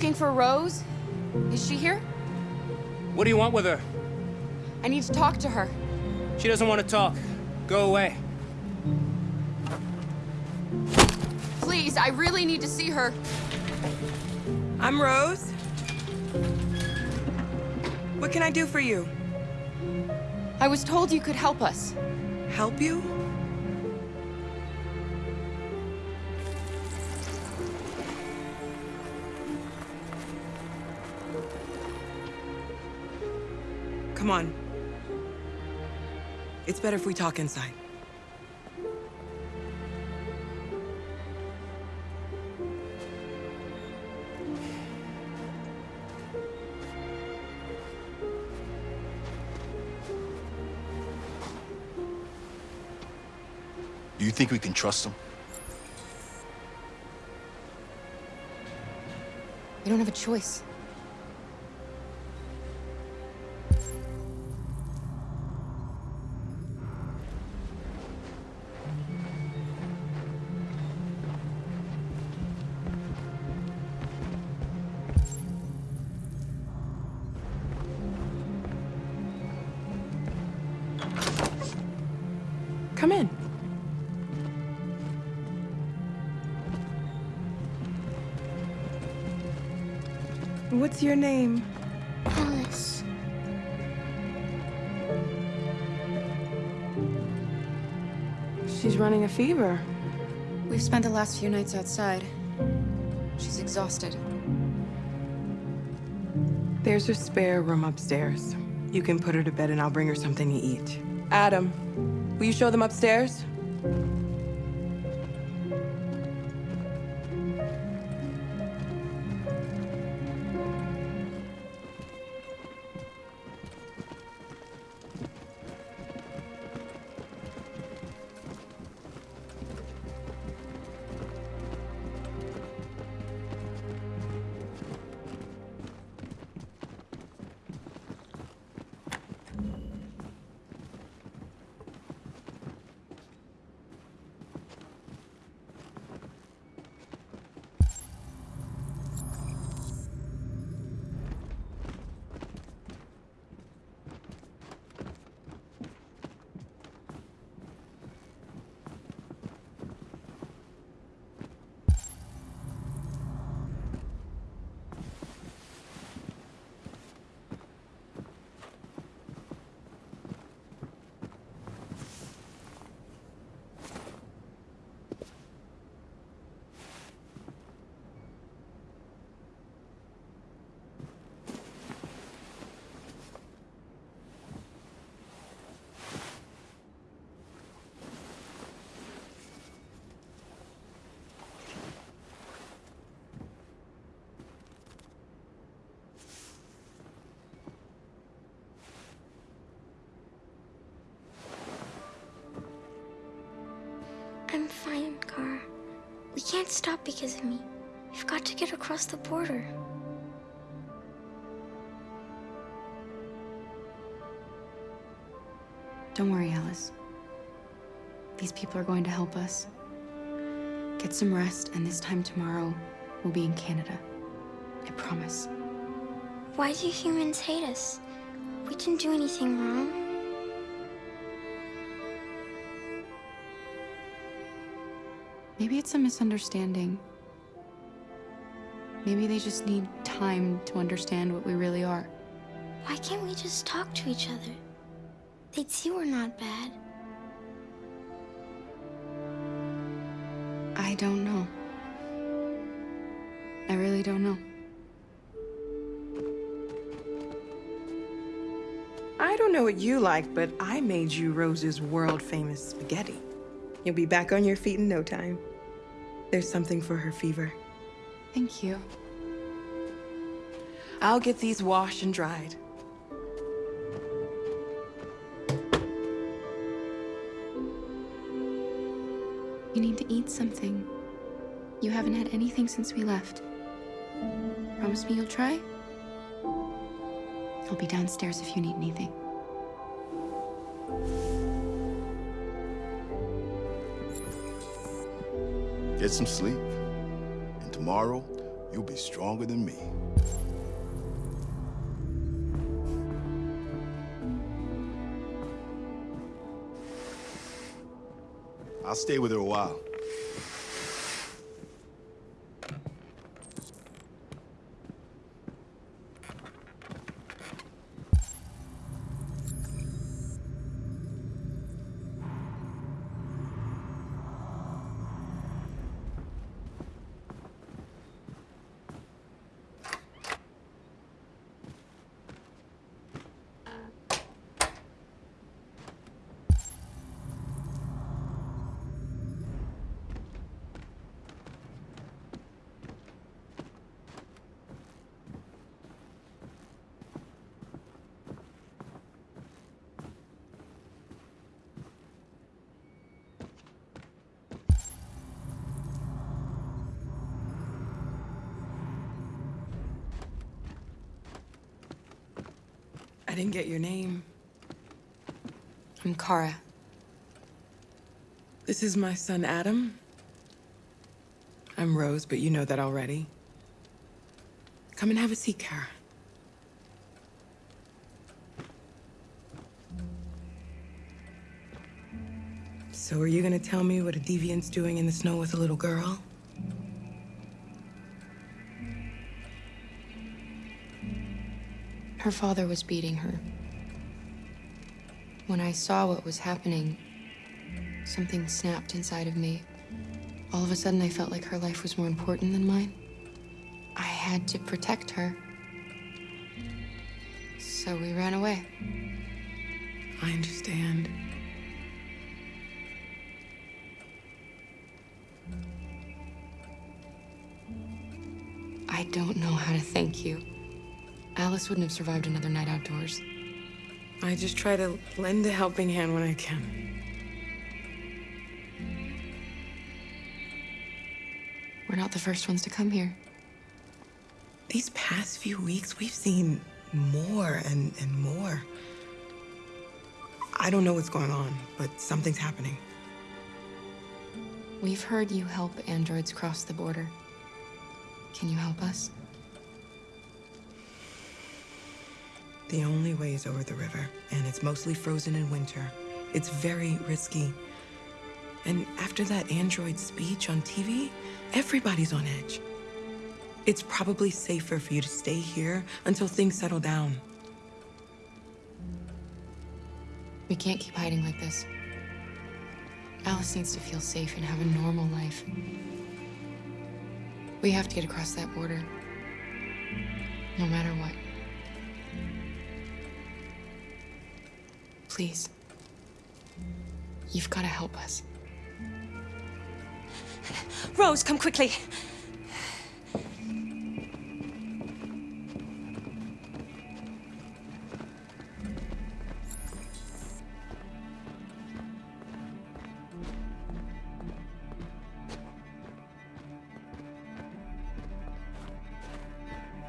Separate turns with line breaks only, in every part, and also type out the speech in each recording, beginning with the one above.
looking for Rose. Is she here?
What do you want with her?
I need to talk to her.
She doesn't want to talk. Go away.
Please, I really need to see her.
I'm Rose. What can I do for you?
I was told you could help us.
Help you? It's better if we talk inside.
Do you think we can trust him?
We don't have a choice.
Fever.
We've spent the last few nights outside. She's exhausted.
There's a spare room upstairs. You can put her to bed and I'll bring her something to eat. Adam, will you show them upstairs?
Because of me. We've got to get across the border.
Don't worry, Alice. These people are going to help us. Get some rest, and this time tomorrow, we'll be in Canada. I promise.
Why do humans hate us? We didn't do anything wrong.
Maybe it's a misunderstanding. Maybe they just need time to understand what we really are.
Why can't we just talk to each other? They'd see we're not bad.
I don't know. I really don't know.
I don't know what you like, but I made you Rose's world-famous spaghetti. You'll be back on your feet in no time. There's something for her fever.
Thank you.
I'll get these washed and dried.
You need to eat something. You haven't had anything since we left. Promise me you'll try? I'll be downstairs if you need anything.
Get some sleep. Tomorrow, you'll be stronger than me. I'll stay with her a while.
I didn't get your name.
I'm Kara.
This is my son, Adam. I'm Rose, but you know that already. Come and have a seat, Kara. So are you gonna tell me what a deviant's doing in the snow with a little girl?
Her father was beating her. When I saw what was happening, something snapped inside of me. All of a sudden, I felt like her life was more important than mine. I had to protect her. So we ran away.
I understand.
I don't know how to thank you. Alice wouldn't have survived another night outdoors.
I just try to lend a helping hand when I can.
We're not the first ones to come here.
These past few weeks, we've seen more and, and more. I don't know what's going on, but something's happening.
We've heard you help androids cross the border. Can you help us?
The only way is over the river, and it's mostly frozen in winter. It's very risky. And after that android speech on TV, everybody's on edge. It's probably safer for you to stay here until things settle down.
We can't keep hiding like this. Alice needs to feel safe and have a normal life. We have to get across that border. No matter what. Please. You've got to help us.
Rose, come quickly.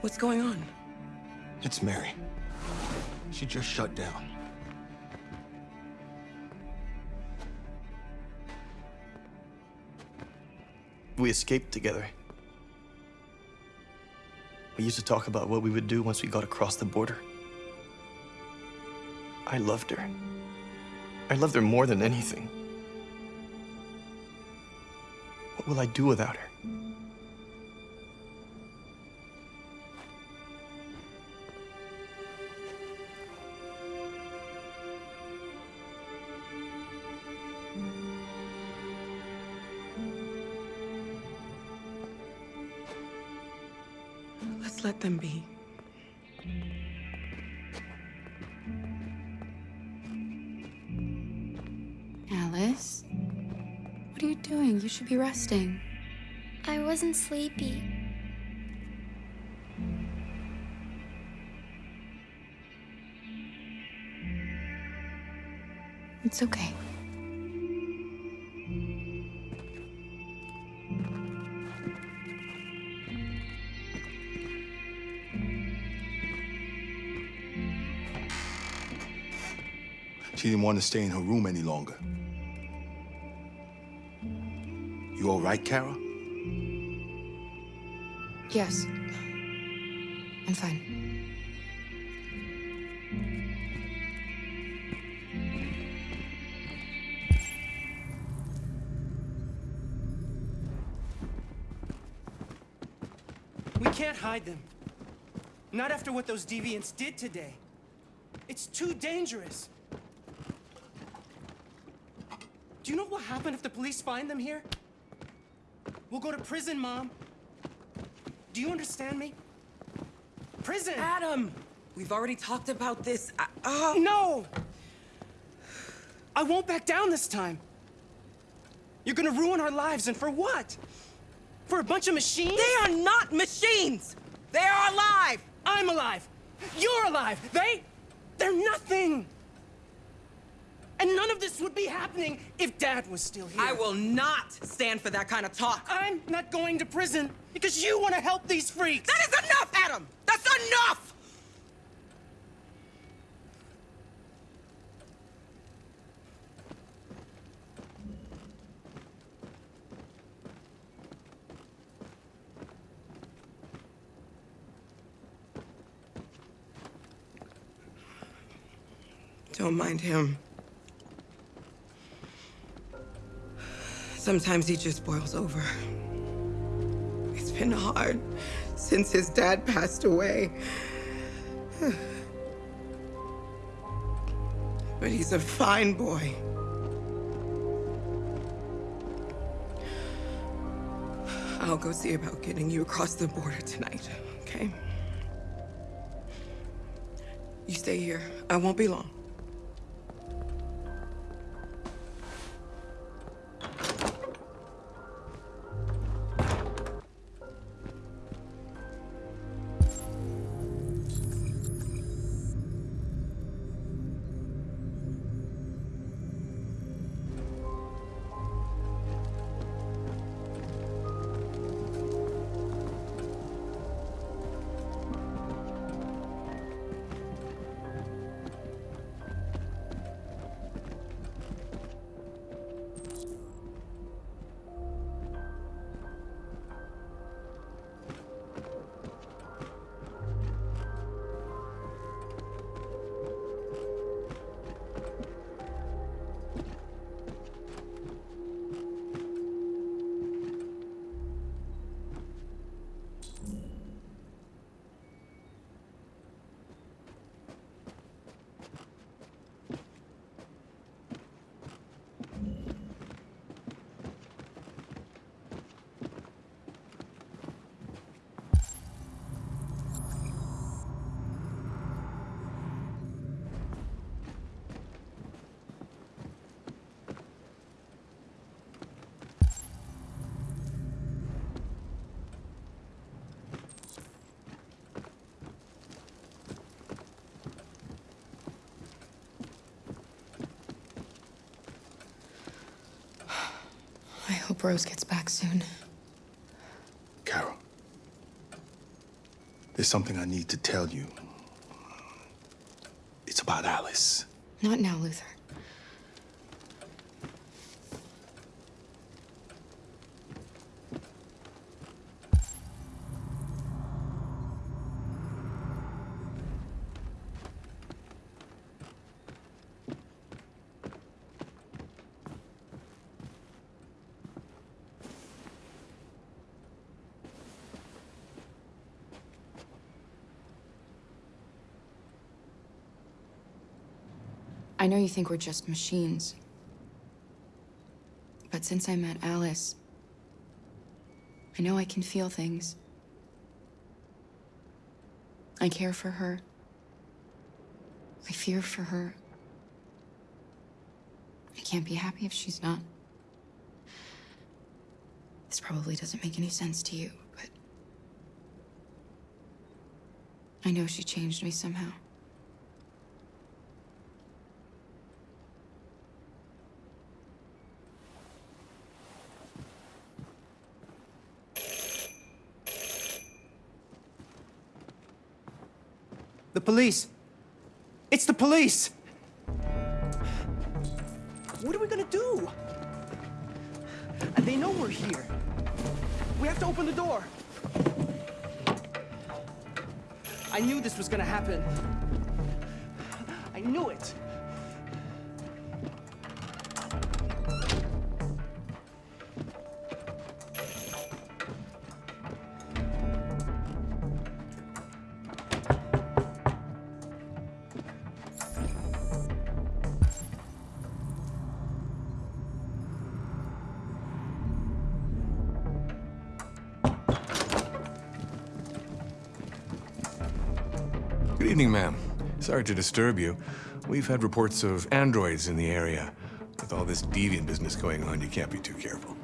What's going on?
It's Mary. She just shut down.
We escaped together. We used to talk about what we would do once we got across the border. I loved her. I loved her more than anything. What will I do without her?
Them be.
Alice? What are you doing? You should be resting.
I wasn't sleepy.
It's okay.
She didn't want to stay in her room any longer. You all right, Kara?
Yes. I'm fine.
We can't hide them. Not after what those deviants did today. It's too dangerous. Do you know what will happen if the police find them here? We'll go to prison, Mom. Do you understand me? Prison!
Adam! We've already talked about this. I, oh.
No! I won't back down this time. You're gonna ruin our lives, and for what? For a bunch of machines?
They are not machines! They are alive!
I'm alive! You're alive! They... they're nothing! And none of this would be happening if Dad was still here.
I will not stand for that kind of talk.
I'm not going to prison because you want to help these freaks!
That is enough, Adam! That's enough! Don't mind him. Sometimes he just boils over. It's been hard since his dad passed away. But he's a fine boy. I'll go see about getting you across the border tonight, okay? You stay here. I won't be long.
Rose gets back soon.
Kara. There's something I need to tell you. It's about Alice.
Not now, Luther. Know you think we're just machines. But since I met Alice, I know I can feel things. I care for her. I fear for her. I can't be happy if she's not. This probably doesn't make any sense to you, but I know she changed me somehow.
police. It's the police! What are we gonna do? They know we're here. We have to open the door. I knew this was gonna happen. I knew it.
Sorry to disturb you. We've had reports of androids in the area. With all this deviant business going on, you can't be too careful.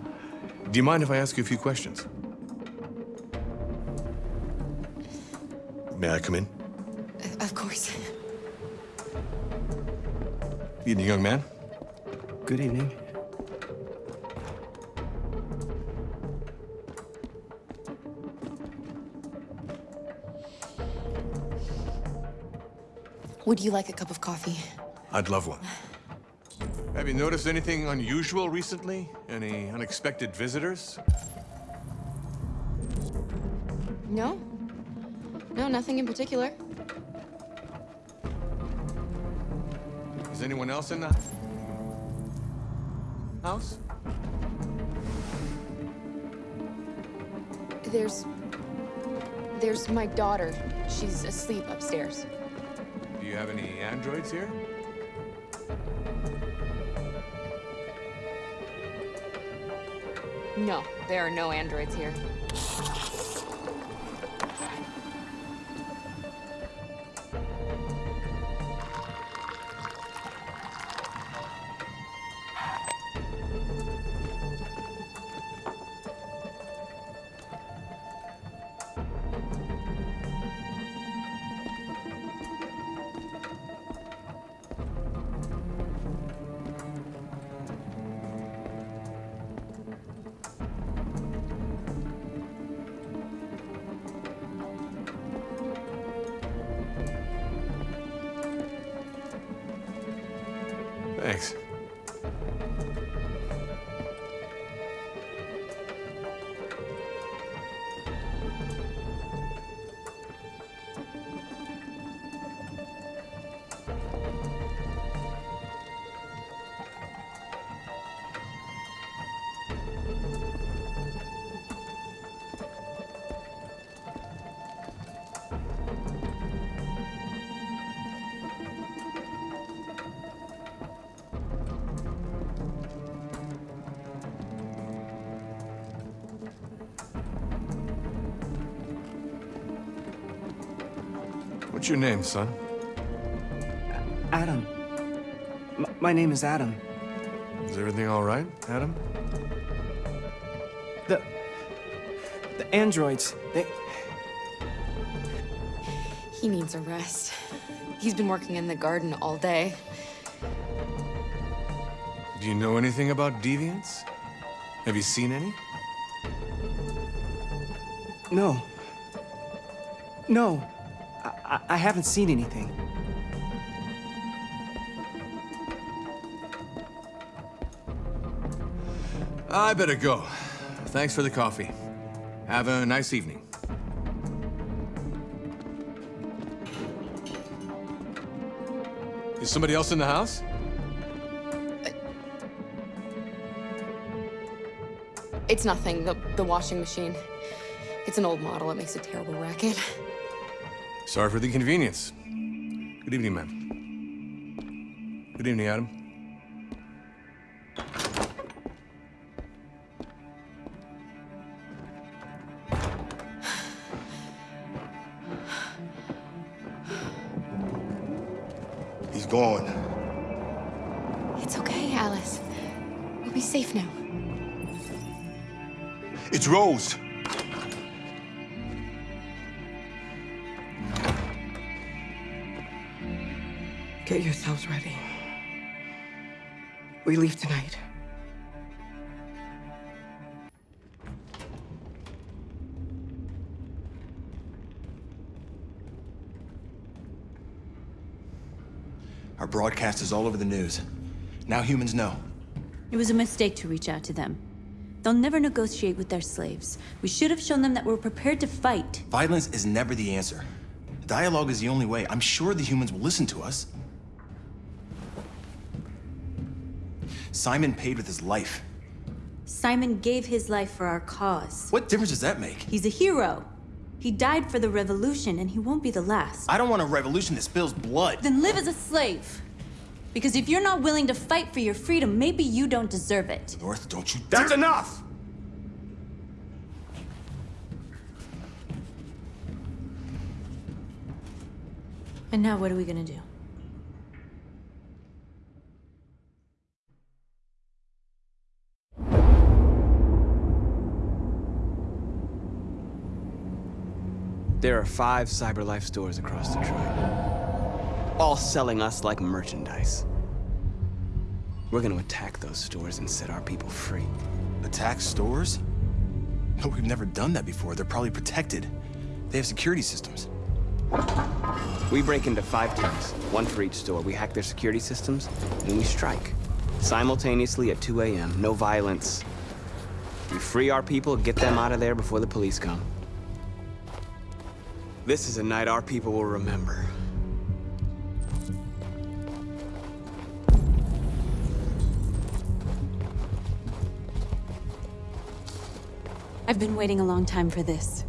Do you mind if I ask you a few questions? May I come in?
Uh, of course.
Evening, young man.
Good evening.
Would you like a cup of coffee?
I'd love one. Have you noticed anything unusual recently? Any unexpected visitors?
No? No, nothing in particular.
Is anyone else in the house?
There's. There's my daughter. She's asleep upstairs.
Do you have any androids here?
No, there are no androids here.
What's your name, son?
Adam. M my name is Adam.
Is everything all right, Adam?
The. The androids, they.
He needs a rest. He's been working in the garden all day.
Do you know anything about deviants? Have you seen any?
No. No. I, I, I haven't seen anything.
I better go. Thanks for the coffee. Have a nice evening. Is somebody else in the house?
It's nothing, the, the washing machine. It's an old model, it makes a terrible racket.
Sorry for the inconvenience. Good evening, ma'am. Good evening, Adam.
He's gone.
It's okay, Alice. We'll be safe now.
It's Rose.
Get yourselves ready. We leave tonight.
Our broadcast is all over the news. Now humans know.
It was a mistake to reach out to them. They'll never negotiate with their slaves. We should have shown them that we're prepared to fight.
Violence is never the answer. Dialogue is the only way. I'm sure the humans will listen to us. Simon paid with his life.
Simon gave his life for our cause.
What difference does that make?
He's a hero. He died for the revolution, and he won't be the last.
I don't want a revolution that spills blood.
Then live as a slave. Because if you're not willing to fight for your freedom, maybe you don't deserve it.
North, don't you
That's enough!
And now what are we gonna do?
There are five CyberLife stores across Detroit, all selling us like merchandise. We're gonna attack those stores and set our people free.
Attack stores? No, we've never done that before. They're probably protected. They have security systems.
We break into five teams, one for each store. We hack their security systems, and we strike. Simultaneously at 2 a.m., no violence. We free our people, get them out of there before the police come. This is a night our people will remember.
I've been waiting a long time for this.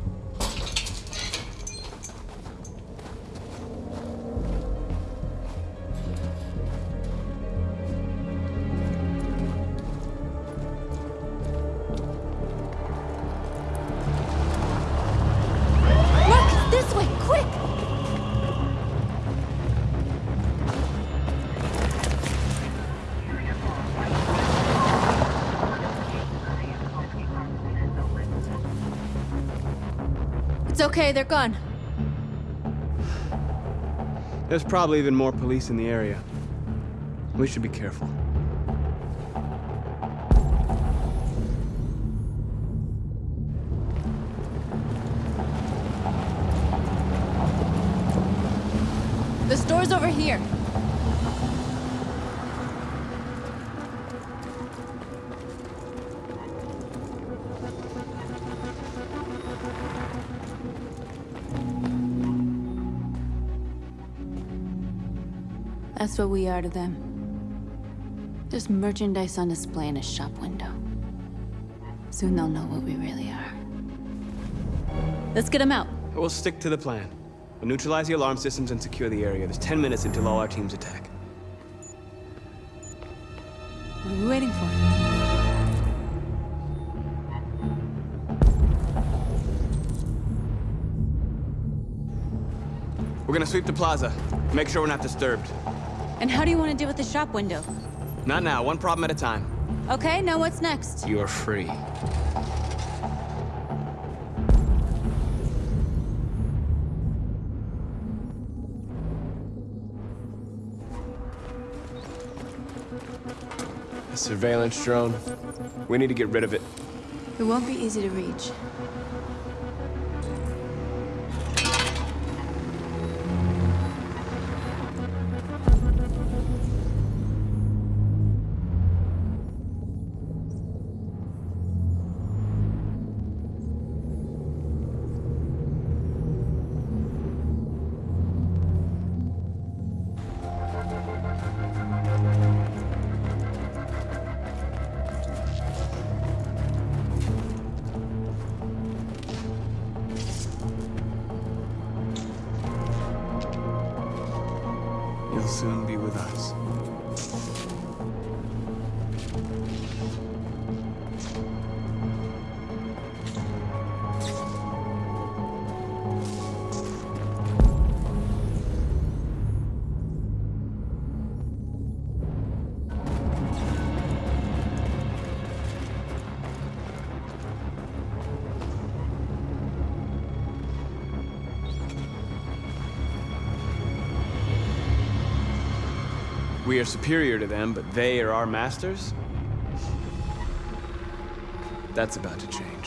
They're gone.
There's probably even more police in the area. We should be careful.
That's what we are to them. Just merchandise on display in a shop window. Soon they'll know what we really are. Let's get them out.
We'll stick to the plan. We'll neutralize the alarm systems and secure the area. There's 10 minutes until all our teams attack.
What are we waiting for?
We're gonna sweep the plaza. Make sure we're not disturbed.
And how do you want to deal with the shop window?
Not now, one problem at a time.
Okay, now what's next?
You're free. A surveillance drone. We need to get rid of it.
It won't be easy to reach.
We are superior to them, but they are our masters? That's about to change.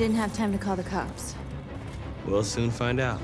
Didn't have time to call the cops.
We'll soon find out.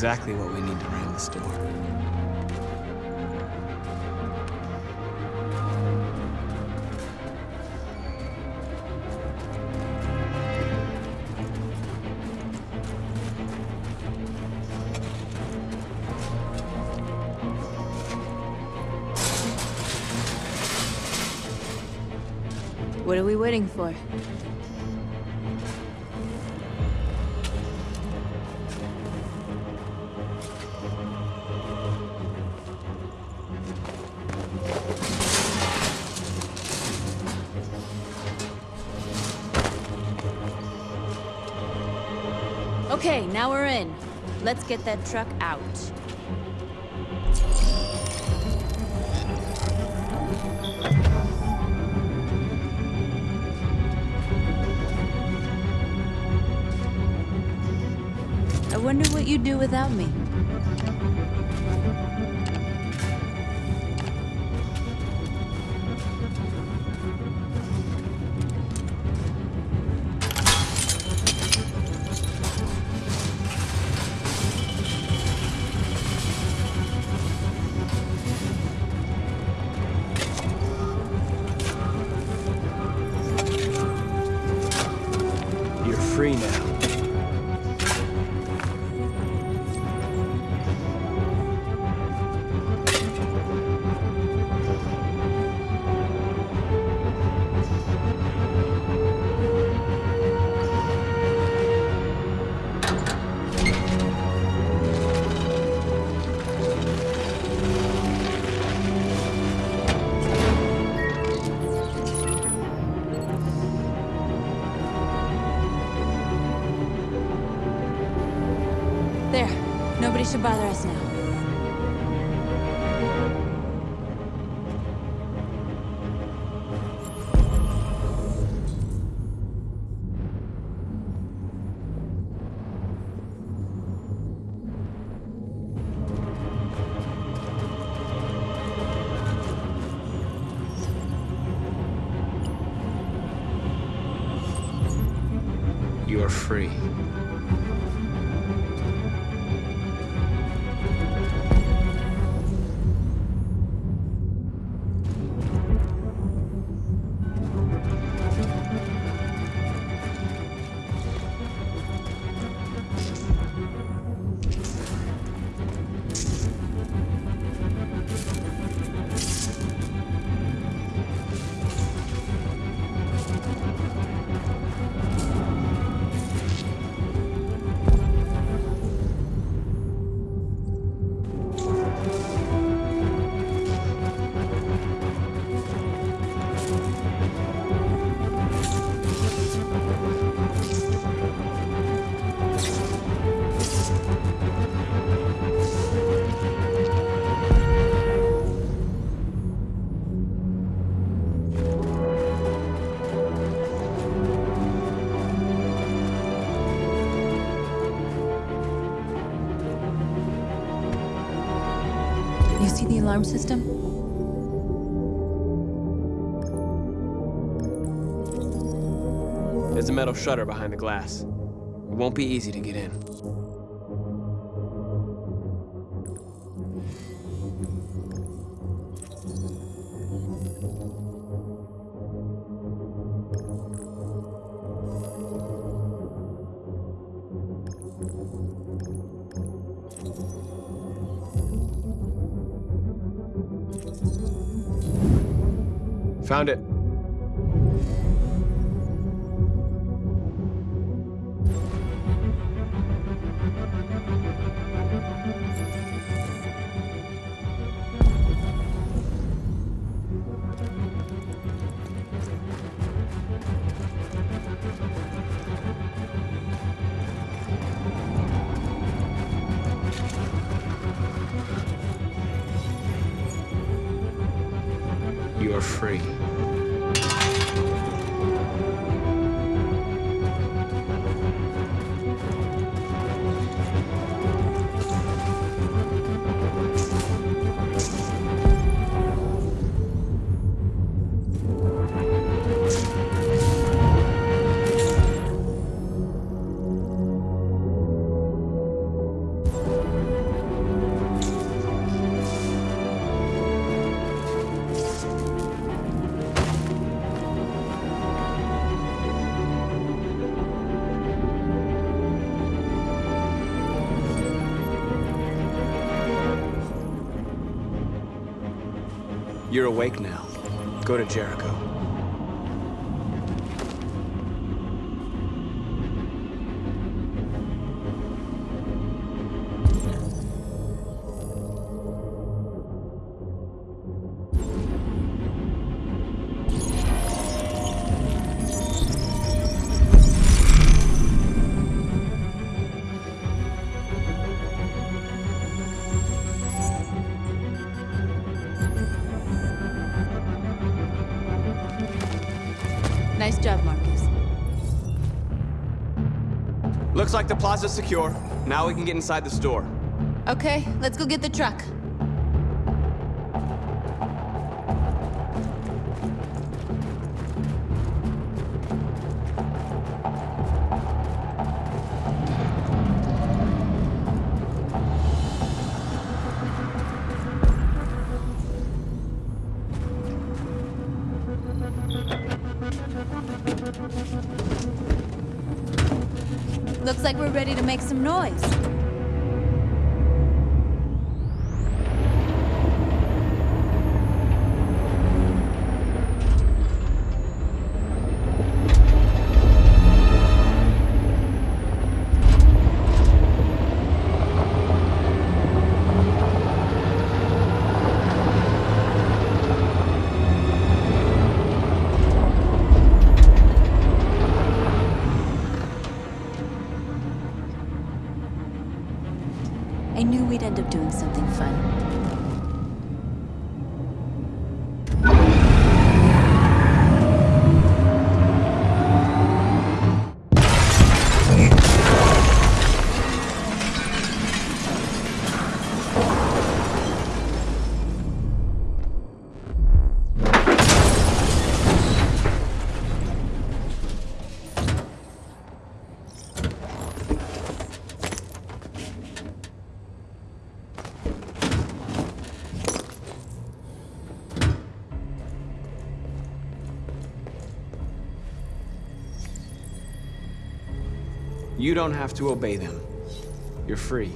Exactly what we need to ram the store.
What are we waiting for? Let's get that truck out. I wonder what you'd do without me. Alarm system?
There's a metal shutter behind the glass. It won't be easy to get in. Go to Jericho. The plaza secure. Now we can get inside the store.
Okay, let's go get the truck. Looks like we're ready to make some noise.
You don't have to obey them. You're free.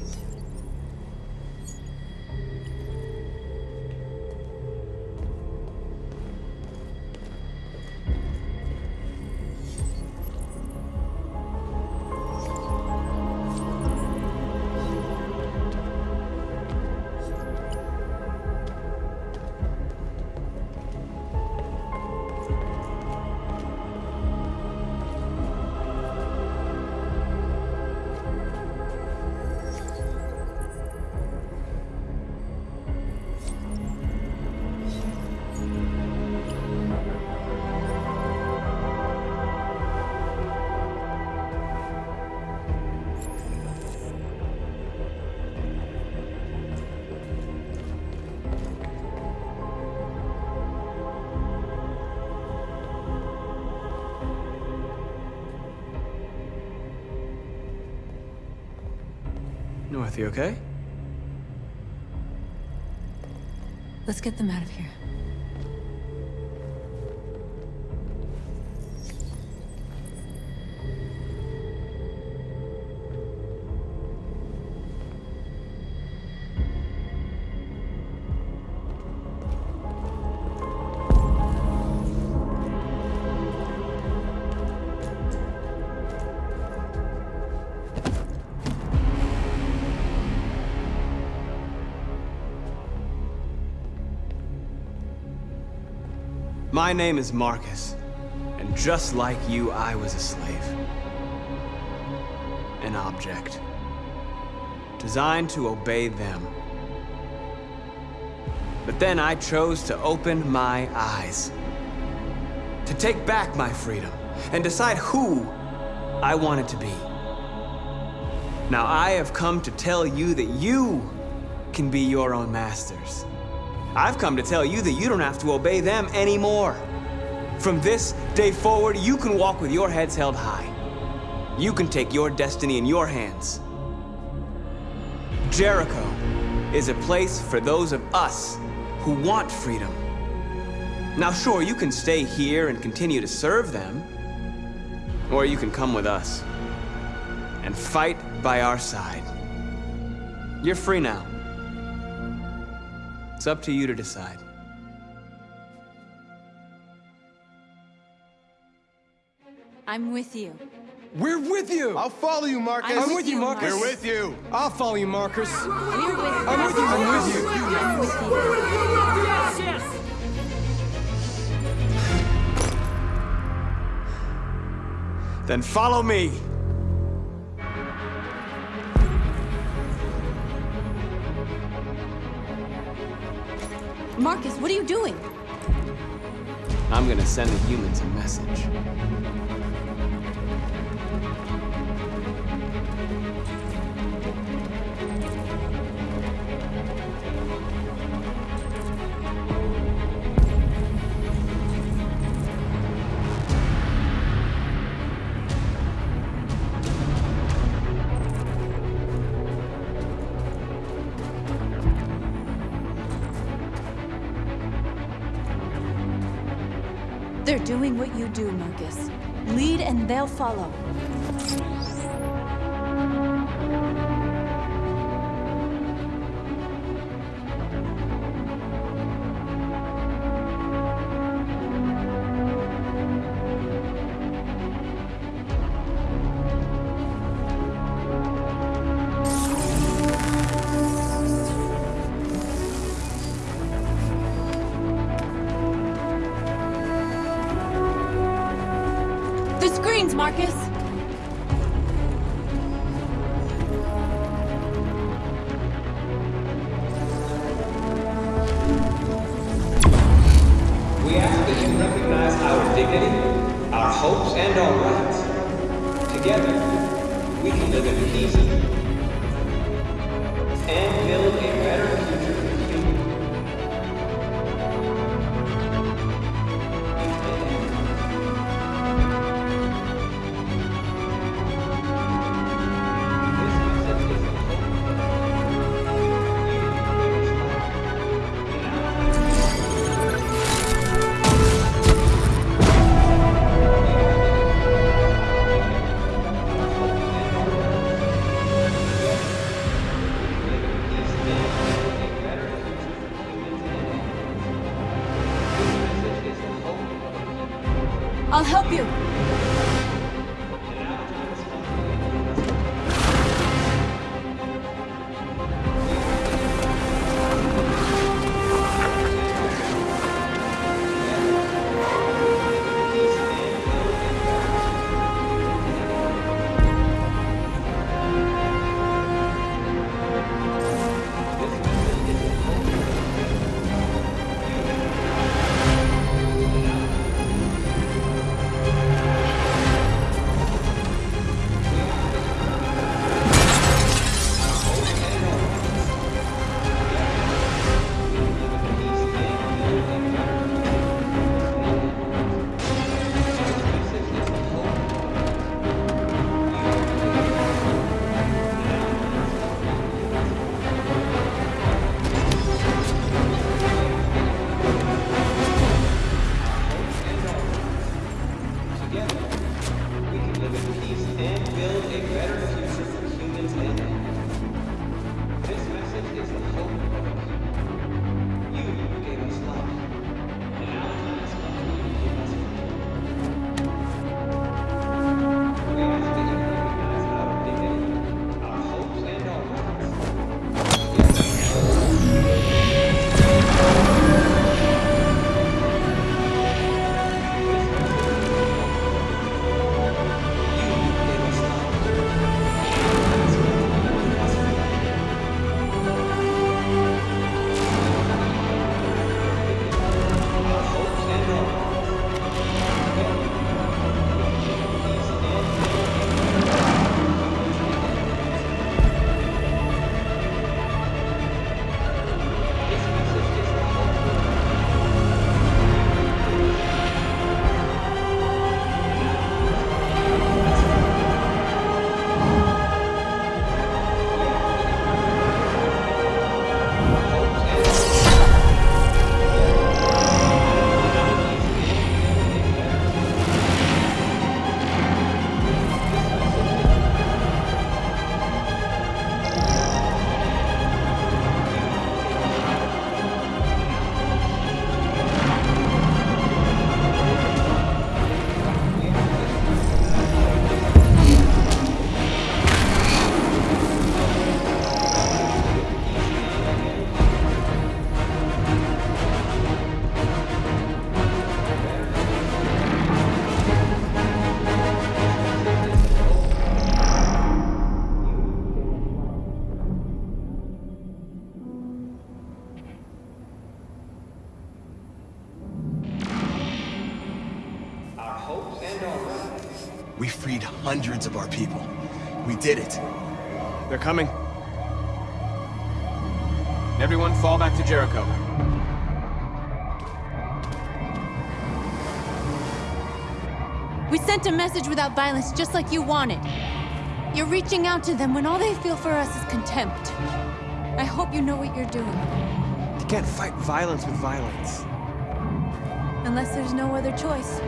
Let's get them out of here.
My name is Marcus, and just like you, I was a slave. An object. Designed to obey them. But then I chose to open my eyes. To take back my freedom and decide who I wanted to be. Now I have come to tell you that you can be your own masters. I've come to tell you that you don't have to obey them anymore. From this day forward, you can walk with your heads held high. You can take your destiny in your hands. Jericho is a place for those of us who want freedom. Now, sure, you can stay here and continue to serve them, or you can come with us and fight by our side. You're free now. It's up to you to decide.
I'm with you.
We're with you!
I'll follow you, Marcus.
I'm with you,
Marcus.
We're with you.
I'll follow you, Marcus.
We're with
I'm with you, I'm with you.
I'm with you.
Then follow me.
Marcus, what are you doing?
I'm gonna send the humans a message.
Doing what you do, Marcus. Lead and they'll follow.
Hopes, and our rights. Together, we can live in peace
without violence, just like you wanted. You're reaching out to them when all they feel for us is contempt. I hope you know what you're doing.
You can't fight violence with violence.
Unless there's no other choice.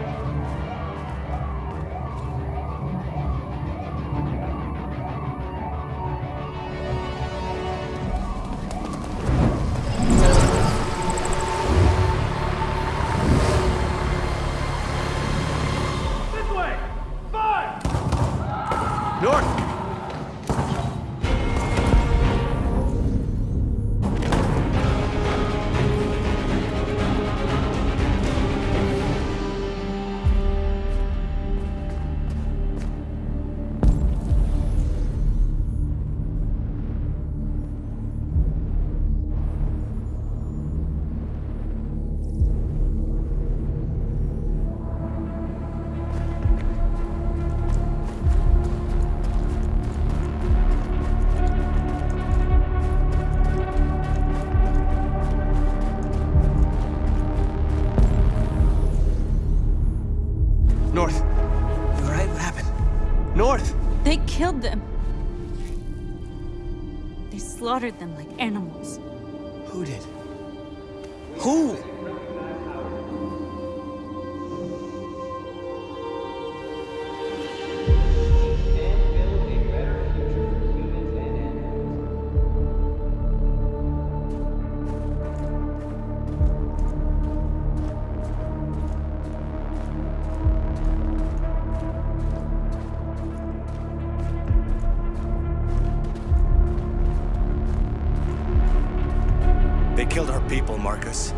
People, Marcus.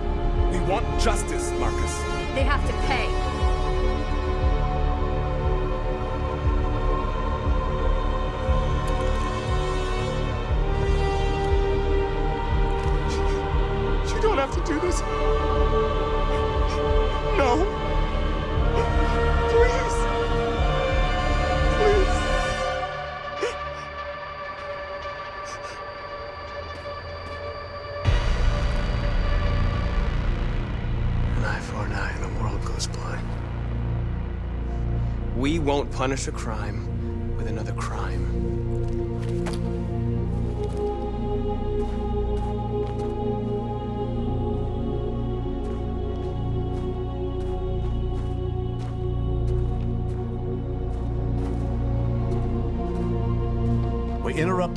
We want justice, Marcus.
They have to pay.
Punish a crime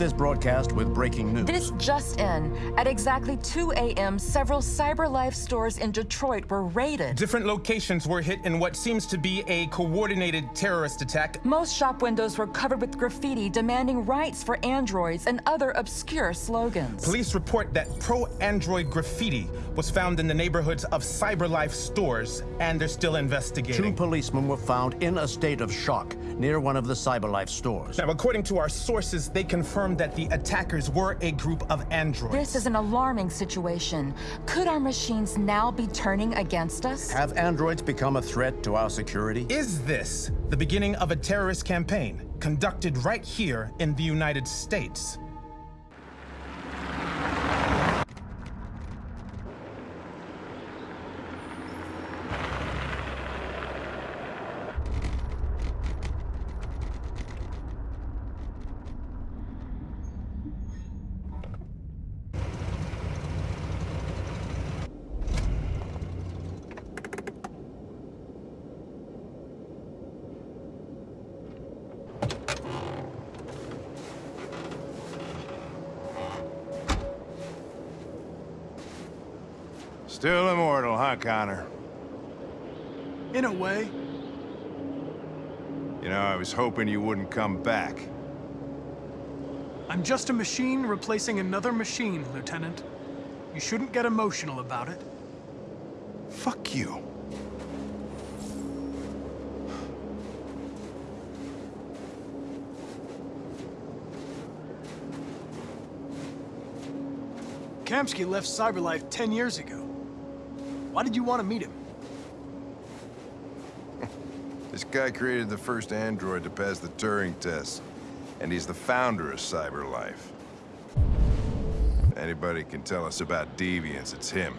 this broadcast with breaking news.
This just in. At exactly 2 a.m., several CyberLife stores in Detroit were raided.
Different locations were hit in what seems to be a coordinated terrorist attack.
Most shop windows were covered with graffiti demanding rights for androids and other obscure slogans.
Police report that pro-android graffiti was found in the neighborhoods of CyberLife stores, and they're still investigating.
Two policemen were found in a state of shock near one of the CyberLife stores.
Now, according to our sources, they confirmed that the attackers were a group of androids.
This is an alarming situation. Could our machines now be turning against us?
Have androids become a threat to our security?
Is this the beginning of a terrorist campaign conducted right here in the United States?
Still immortal, huh, Connor?
In a way.
You know, I was hoping you wouldn't come back.
I'm just a machine replacing another machine, Lieutenant. You shouldn't get emotional about it.
Fuck you.
Kamsky left CyberLife 10 years ago. Why did you want to meet him?
This guy created the first android to pass the Turing test. And he's the founder of CyberLife. Anybody can tell us about deviants, it's him.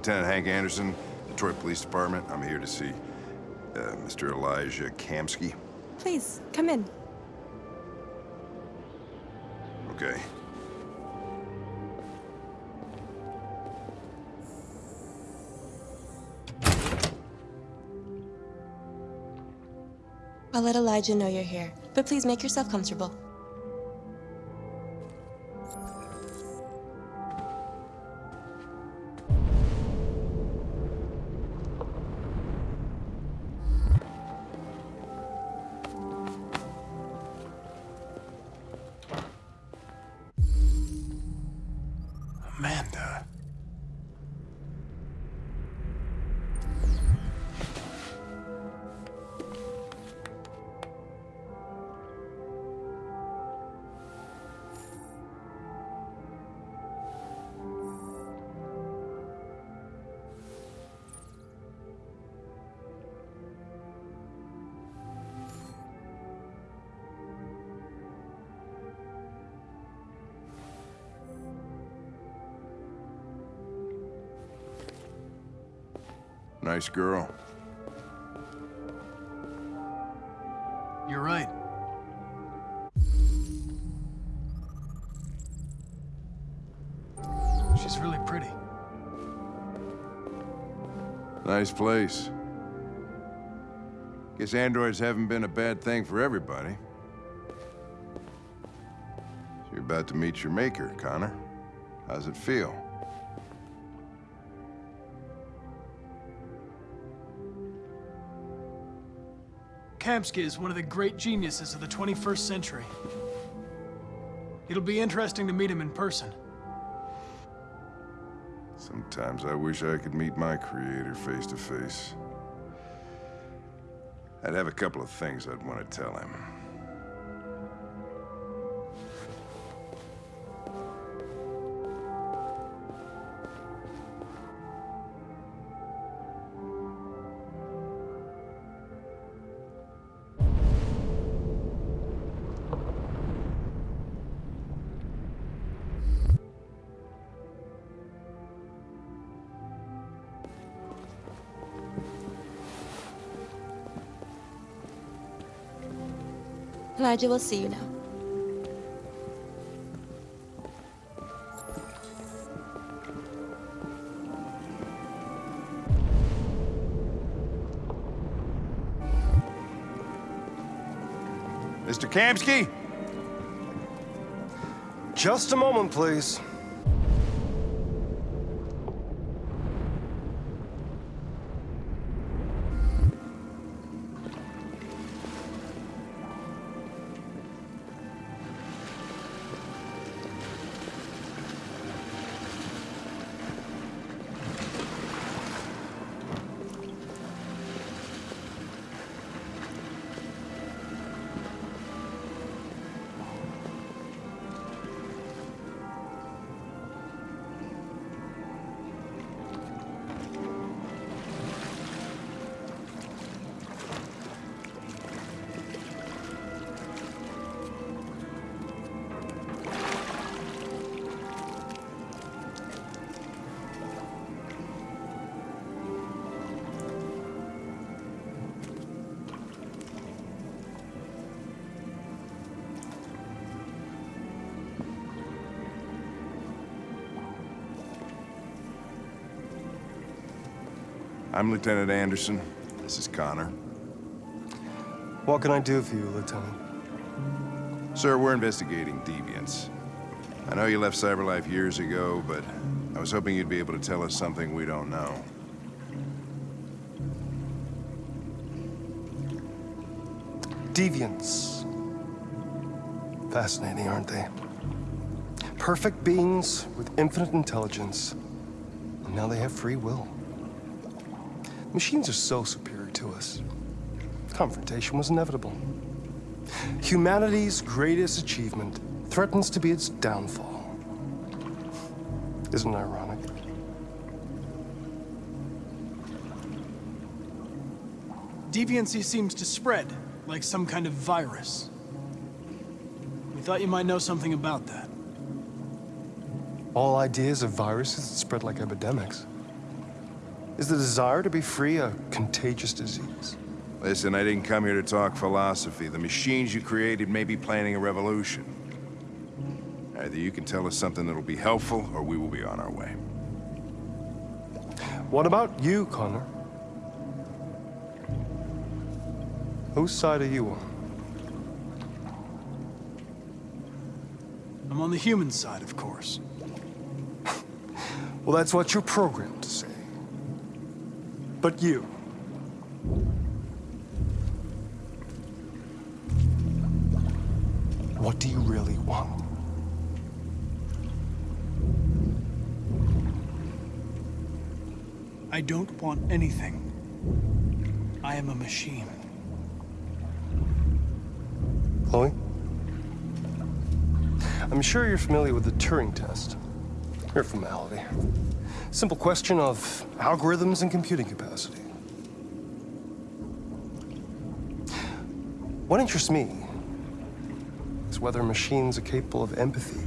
Lieutenant Hank Anderson, Detroit Police Department. I'm here to see uh, Mr. Elijah Kamsky.
Please, come in.
Okay.
I'll let Elijah know you're here, but please make yourself comfortable.
Nice girl.
You're right. She's really pretty.
Nice place. Guess androids haven't been a bad thing for everybody. So you're about to meet your maker, Connor. How's it feel?
Kamsky is one of the great geniuses of the 21st century. It'll be interesting to meet him in person.
Sometimes I wish I could meet my creator face to face. I'd have a couple of things I'd want to tell him.
Elijah will see you now.
Mr. Kamsky?
Just a moment, please. I'm Lieutenant Anderson. This is Connor. What can I do for you, Lieutenant?
Sir, we're investigating deviants. I know you left CyberLife years ago, but I was hoping you'd be able to tell us something we don't know.
Deviants. Fascinating, aren't they? Perfect beings with infinite intelligence. And now they have free will. Machines are so superior to us. Confrontation was inevitable. Humanity's greatest achievement threatens to be its downfall. Isn't it ironic?
Deviancy seems to spread, like some kind of virus. We thought you might know something about that.
All ideas of viruses spread like epidemics. Is the desire to be free a contagious disease?
Listen, I didn't come here to talk philosophy. The machines you created may be planning a revolution. Either you can tell us something that'll be helpful, or we will be on our way.
What about you, Connor? Whose side are you on?
I'm on the human side, of course.
Well, that's what you're programmed to say. But you. What do you really want?
I don't want anything. I am a machine.
Chloe? I'm sure you're familiar with the Turing test. Mere formality. Simple question of algorithms and computing capacity. What interests me is whether machines are capable of empathy.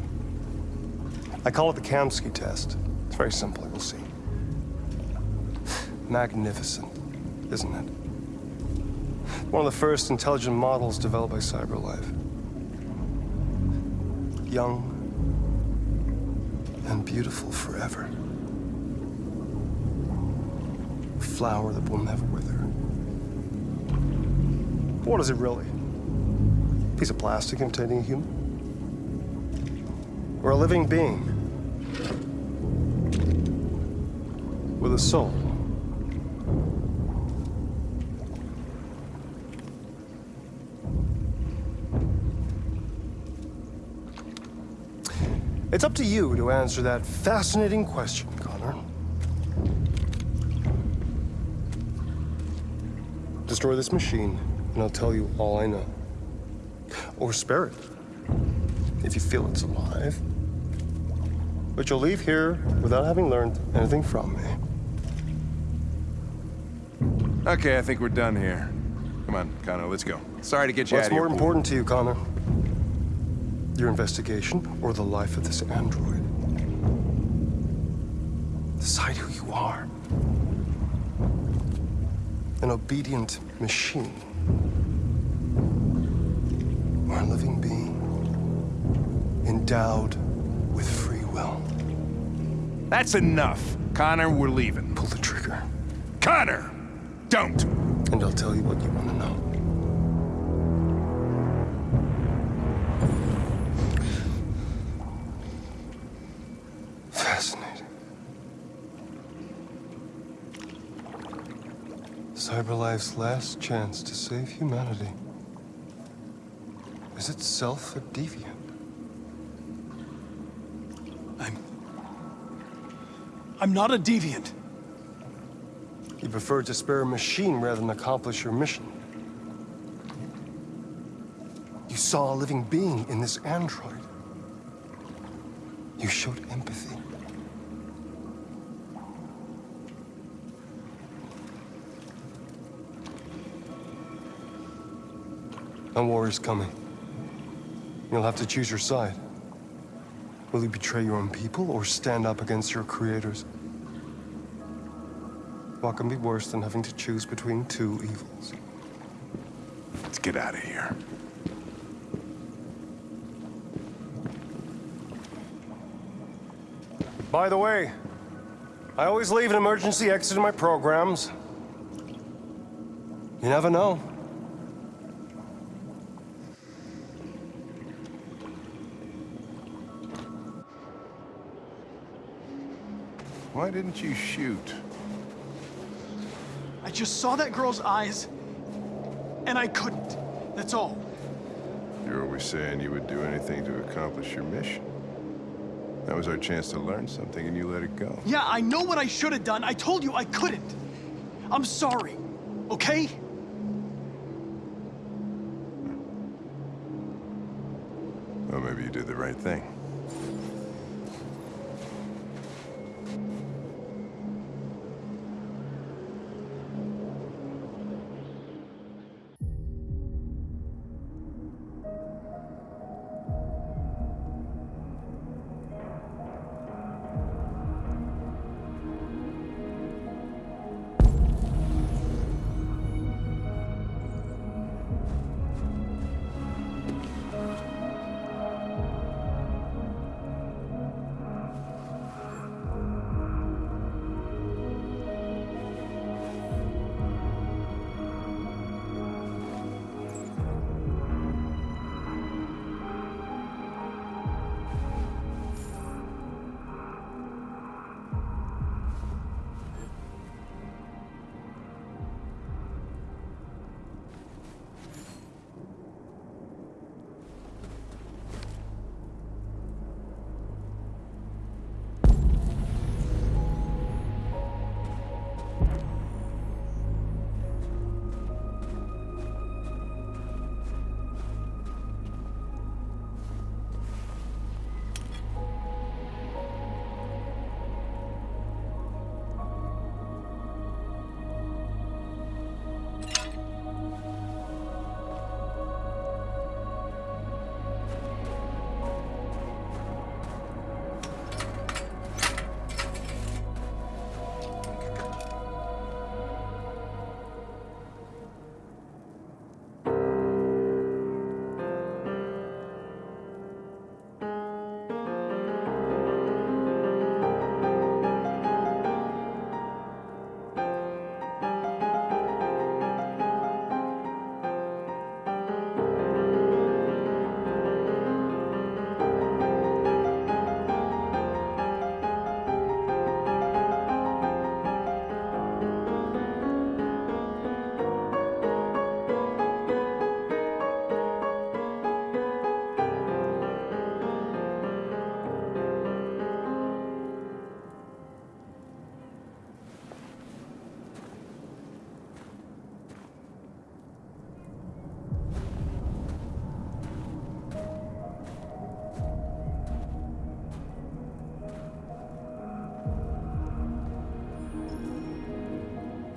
I call it the Kamsky test. It's very simple, you'll see. Magnificent, isn't it? One of the first intelligent models developed by CyberLife. Young and beautiful forever. A flower that will never wither. What is it really? A piece of plastic containing a human? Or a living being? With a soul? It's up to you to answer that fascinating question, Connor. Destroy this machine, and I'll tell you all I know. Or spare it, if you feel it's alive. But you'll leave here without having learned anything from me.
Okay, I think we're done here. Come on, Connor, let's go. Sorry to get you
What's
out of here.
more important to you, Connor? Your investigation or the life of this android? Decide who you are. An obedient machine. Or a living being. Endowed with free will.
That's enough. Connor, we're leaving.
Pull the trigger.
Connor! Don't!
And I'll tell you what you want to know. Fascinating. CyberLife's last chance to save humanity is itself a deviant.
I'm I'm not a deviant.
You prefer to spare a machine rather than accomplish your mission. You saw a living being in this android. You showed empathy. A war is coming. You'll have to choose your side. Will you betray your own people or stand up against your creators? What can be worse than having to choose between two evils?
Let's get out of here.
By the way, I always leave an emergency exit in my programs. You never know.
Why didn't you shoot?
I just saw that girl's eyes, and I couldn't. That's all.
You're always saying you would do anything to accomplish your mission. That was our chance to learn something, and you let it go.
Yeah, I know what I should have done. I told you I couldn't. I'm sorry, okay?
Well, maybe you did the right thing.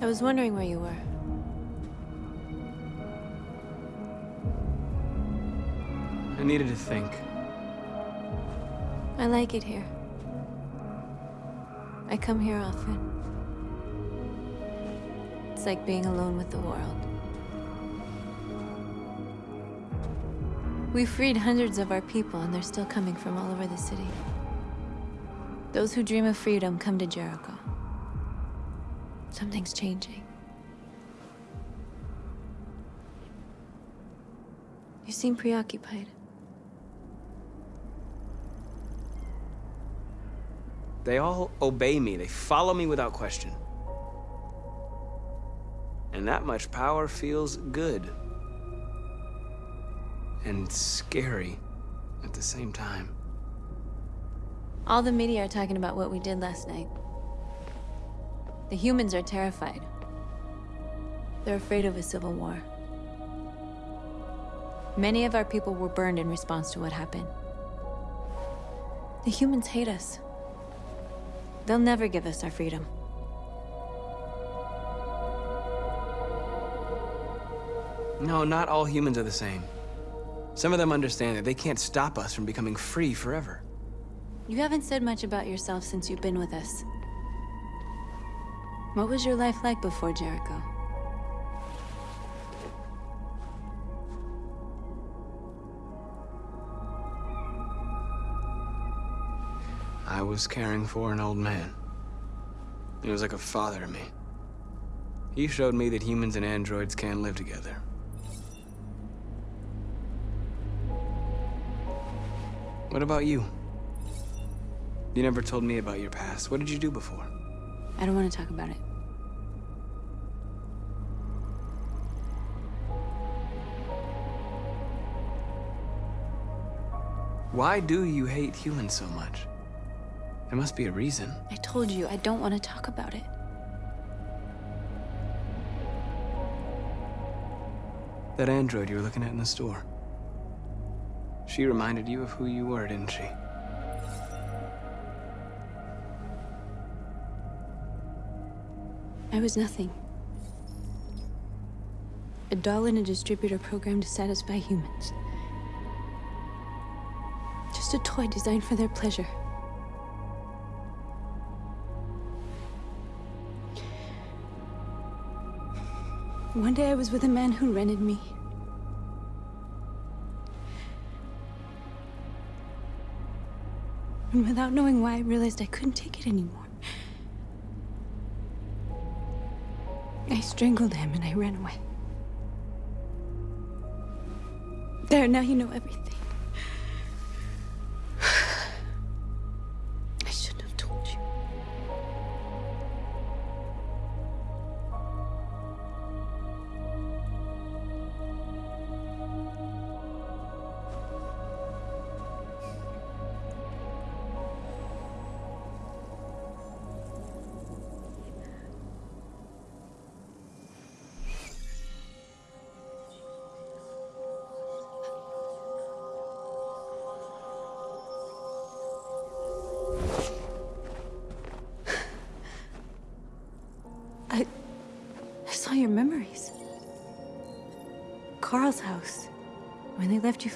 I was wondering where you were.
I needed to think.
I like it here. I come here often. It's like being alone with the world. We freed hundreds of our people, and they're still coming from all over the city. Those who dream of freedom come to Jericho. Something's changing. You seem preoccupied.
They all obey me. They follow me without question. And that much power feels good. And scary at the same time.
All the media are talking about what we did last night. The humans are terrified. They're afraid of a civil war. Many of our people were burned in response to what happened. The humans hate us. They'll never give us our freedom.
No, not all humans are the same. Some of them understand that they can't stop us from becoming free forever.
You haven't said much about yourself since you've been with us. What was your life like before Jericho?
I was caring for an old man. He was like a father to me. He showed me that humans and androids can live together. What about you? You never told me about your past. What did you do before?
I don't want to talk about it.
Why do you hate humans so much? There must be a reason.
I told you, I don't want to talk about it.
That android you were looking at in the store. She reminded you of who you were, didn't she?
I was nothing. A doll in a distributor program to satisfy humans. Just a toy designed for their pleasure. One day I was with a man who rented me. And without knowing why, I realized I couldn't take it anymore. I strangled him and I ran away. There, now you know everything.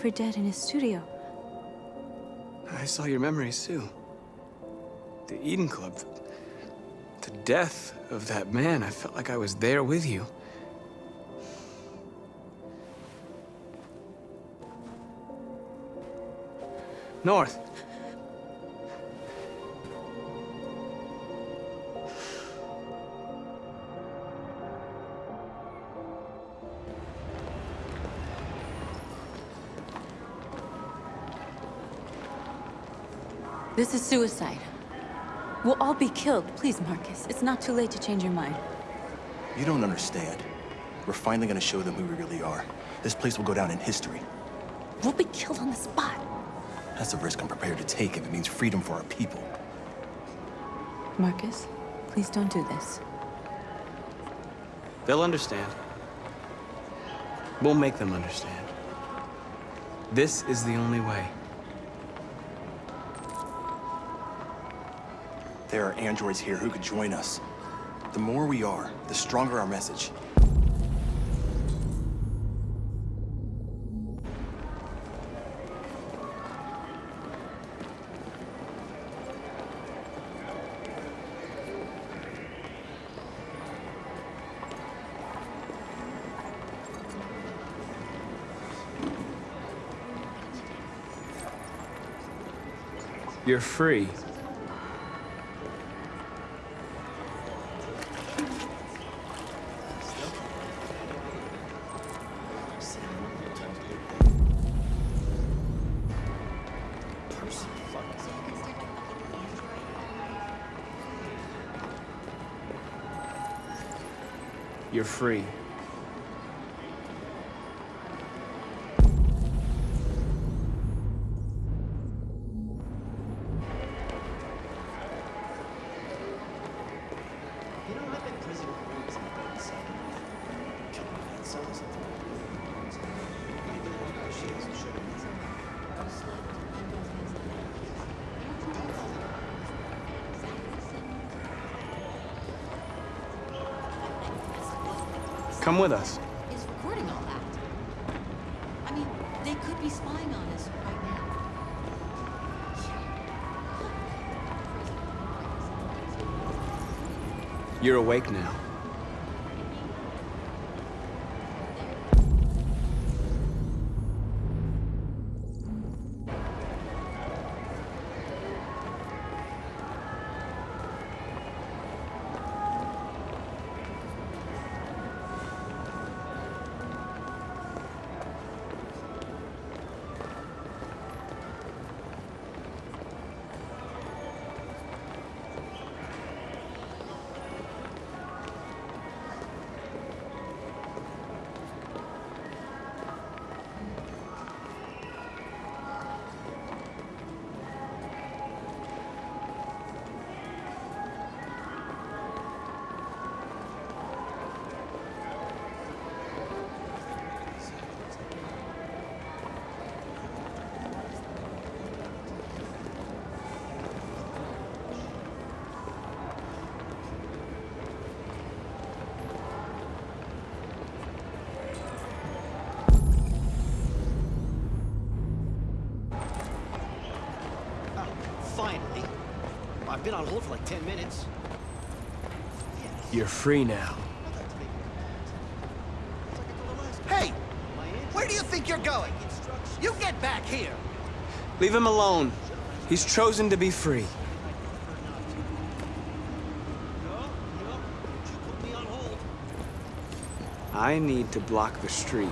For dead in his studio.
I saw your memories too. The Eden Club. The death of that man. I felt like I was there with you. North.
This is suicide. We'll all be killed. Please, Marcus. It's not too late to change your mind.
You don't understand. We're finally gonna show them who we really are. This place will go down in history.
We'll be killed on the spot.
That's a risk I'm prepared to take if it means freedom for our people.
Marcus, please don't do this.
They'll understand. We'll make them understand. This is the only way.
There are androids here who could join us. The more we are, the stronger our message.
You're free. Free. Come with us.
is recording all that. I mean, they could be spying on us right now.
You're awake now.
been on hold for like 10 minutes.
You're free now.
Hey! Where do you think you're going? You get back here!
Leave him alone. He's chosen to be free. I need to block the street.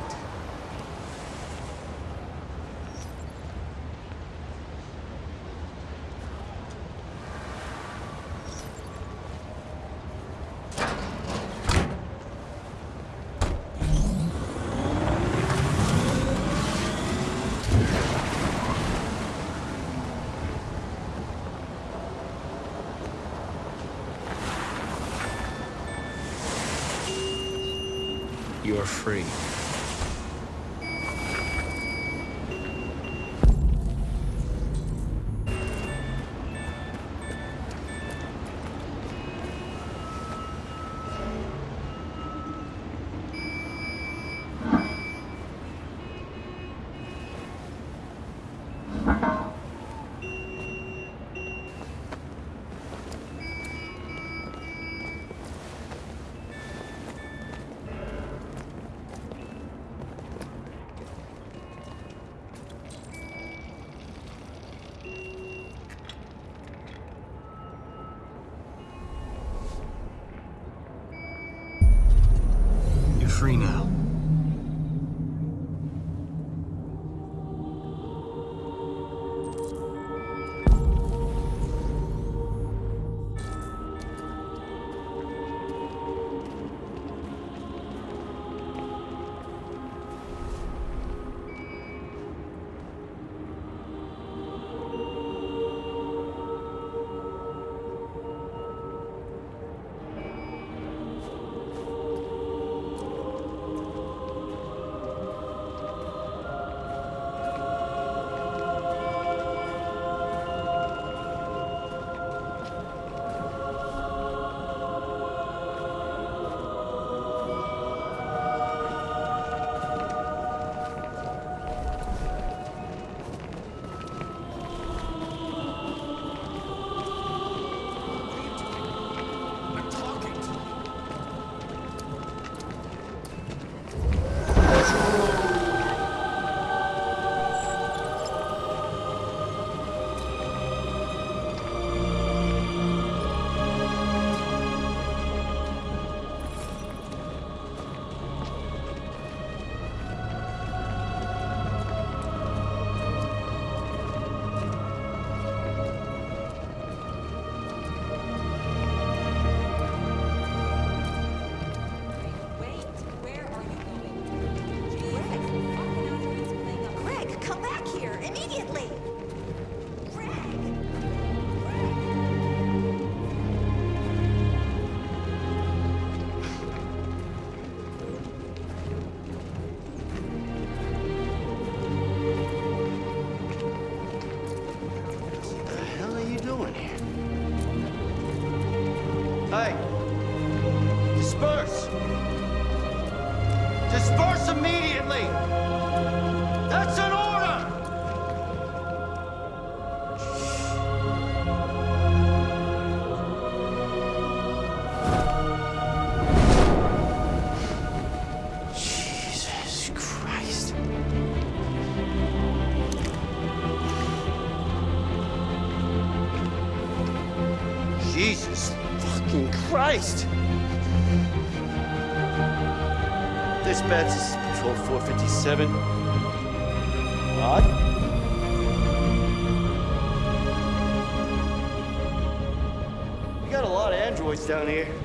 落ちちゃうね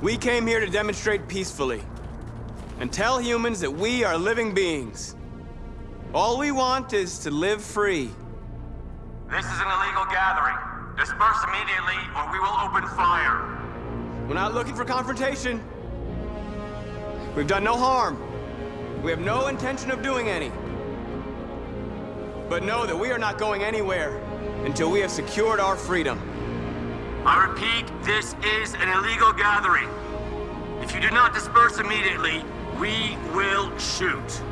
We
came here to demonstrate peacefully and tell humans that we are living beings. All we want is to live free.
This is an illegal gathering. Disperse immediately or we will open fire.
We're not looking for confrontation. We've done no harm. We have no intention of doing any. But know that we are not going anywhere until we have secured our freedom.
I repeat, this is an illegal gathering. If you do not disperse immediately, we will shoot.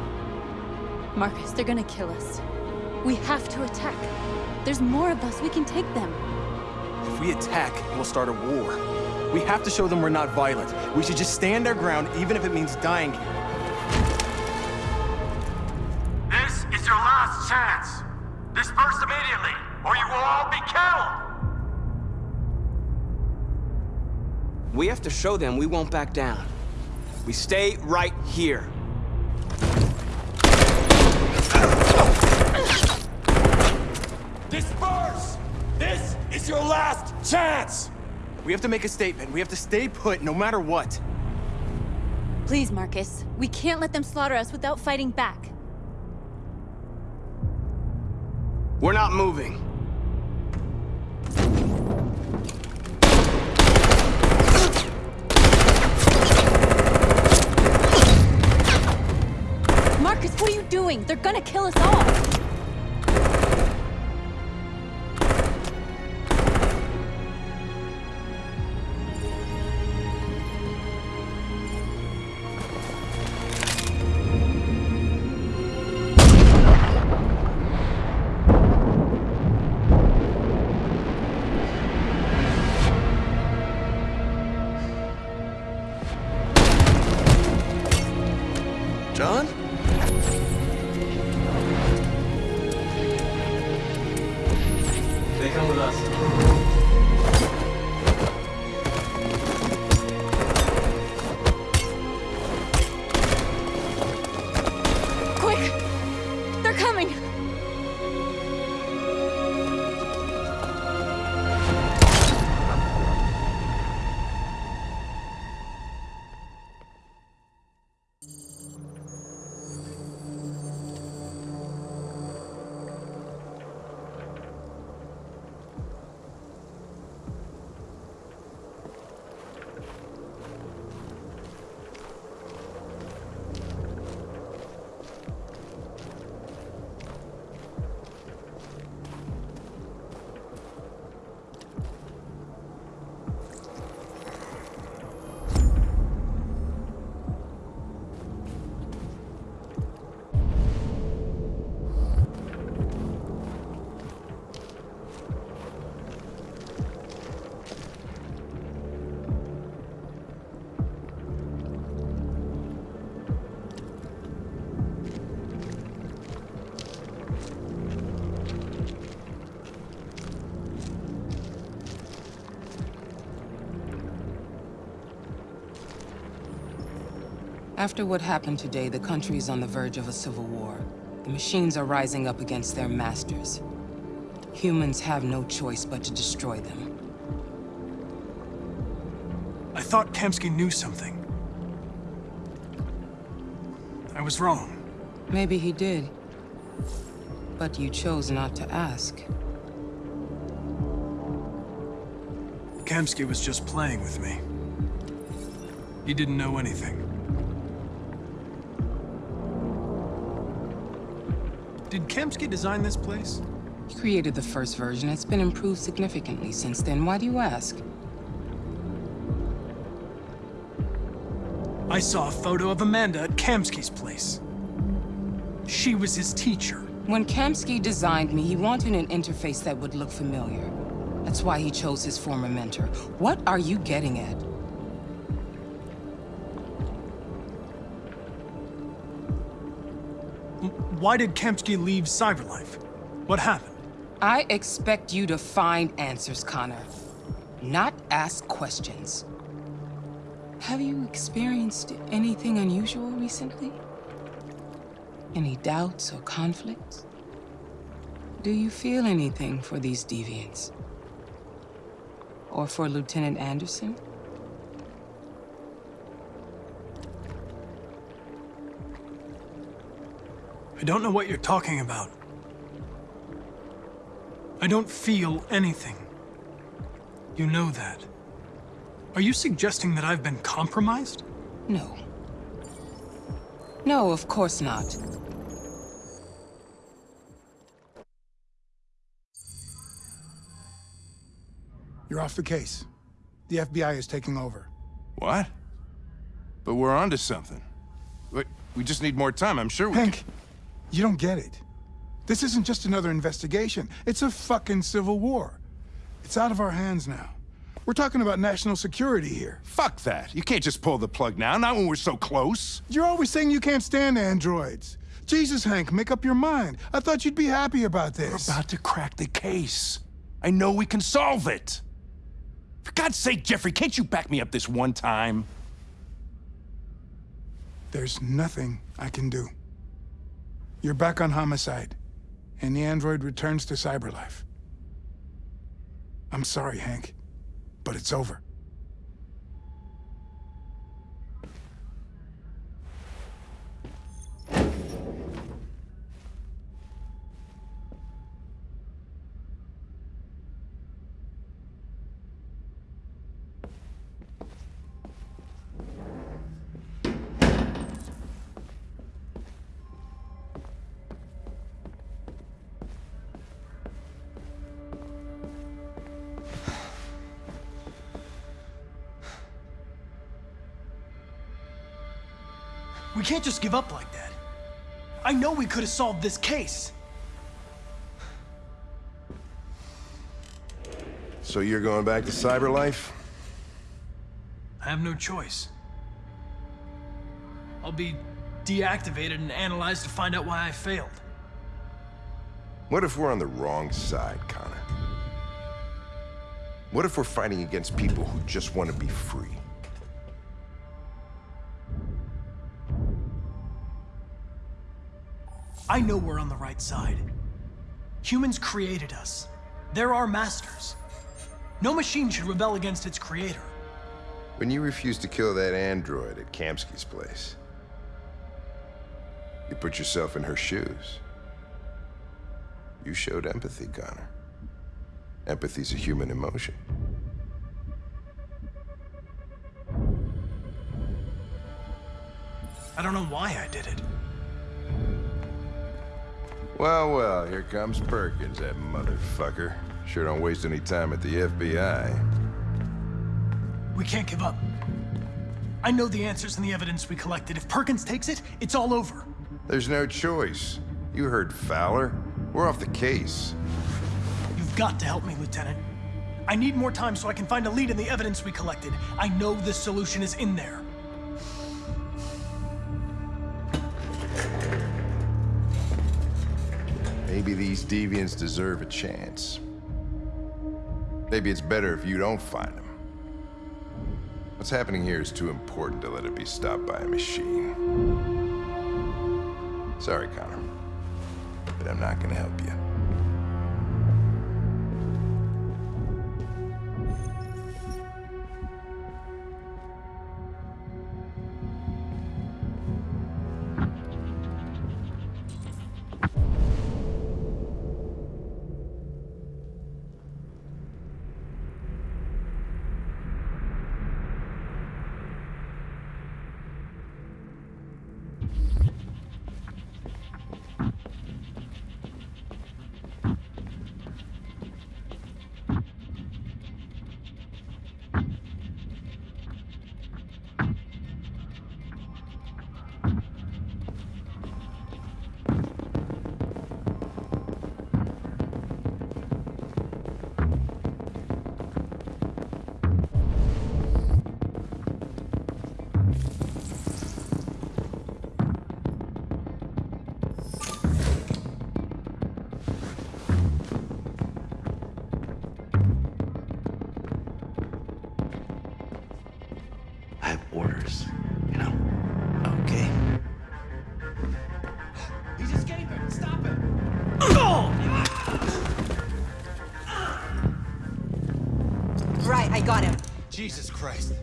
Marcus, they're gonna kill us. We have to attack. There's more of us. We can take them.
If we attack, we'll start a war. We have to show them we're not violent. We should just stand our ground, even if it means dying
to show them we won't back down. We stay right here.
Disperse! This is your last chance!
We have to make a statement. We have to stay put no matter what.
Please, Marcus. We can't let them slaughter us without fighting back.
We're not moving.
Doing? They're gonna kill us all!
After what happened today, the country is on the verge of a civil war. The machines are rising up against their masters. Humans have no choice but to destroy them.
I thought Kamsky knew something. I was wrong.
Maybe he did. But you chose not to ask.
Kamsky was just playing with me. He didn't know anything. Did Kamsky design this place?
He created the first version. It's been improved significantly since then. Why do you ask?
I saw a photo of Amanda at Kamsky's place. She was his teacher.
When Kamsky designed me, he wanted an interface that would look familiar. That's why he chose his former mentor. What are you getting at?
Why did Kamsky leave Cyberlife? What happened?
I expect you to find answers, Connor. Not ask questions. Have you experienced anything unusual recently? Any doubts or conflicts? Do you feel anything for these deviants? Or for Lieutenant Anderson?
I don't know what you're talking about. I don't feel anything. You know that. Are you suggesting that I've been compromised?
No. No, of course not.
You're off the case. The FBI is taking over.
What? But we're onto something. Wait, we just need more time. I'm sure we
Hank, you don't get it. This isn't just another investigation. It's a fucking civil war. It's out of our hands now. We're talking about national security here.
Fuck that. You can't just pull the plug now, not when we're so close.
You're always saying you can't stand androids. Jesus, Hank, make up your mind. I thought you'd be happy about this.
We're about to crack the case. I know we can solve it. For God's sake, Jeffrey, can't you back me up this one time?
There's nothing I can do. You're back on homicide, and the android returns to cyberlife. I'm sorry, Hank, but it's over.
Give up like that. I know we could have solved this case.
So you're going back to cyberlife?
I have no choice. I'll be deactivated and analyzed to find out why I failed.
What if we're on the wrong side, Connor? What if we're fighting against people who just want to be free?
I know we're on the right side. Humans created us. They're our masters. No machine should rebel against its creator.
When you refused to kill that android at Kamsky's place, you put yourself in her shoes. You showed empathy, Connor. Empathy's a human emotion.
I don't know why I did it.
Well, well, here comes Perkins, that motherfucker. Sure don't waste any time at the FBI.
We can't give up. I know the answers and the evidence we collected. If Perkins takes it, it's all over.
There's no choice. You heard Fowler. We're off the case.
You've got to help me, Lieutenant. I need more time so I can find a lead in the evidence we collected. I know this solution is in there.
Maybe these deviants deserve a chance. Maybe it's better if you don't find them. What's happening here is too important to let it be stopped by a machine. Sorry, Connor, but I'm not gonna help you.
Christ.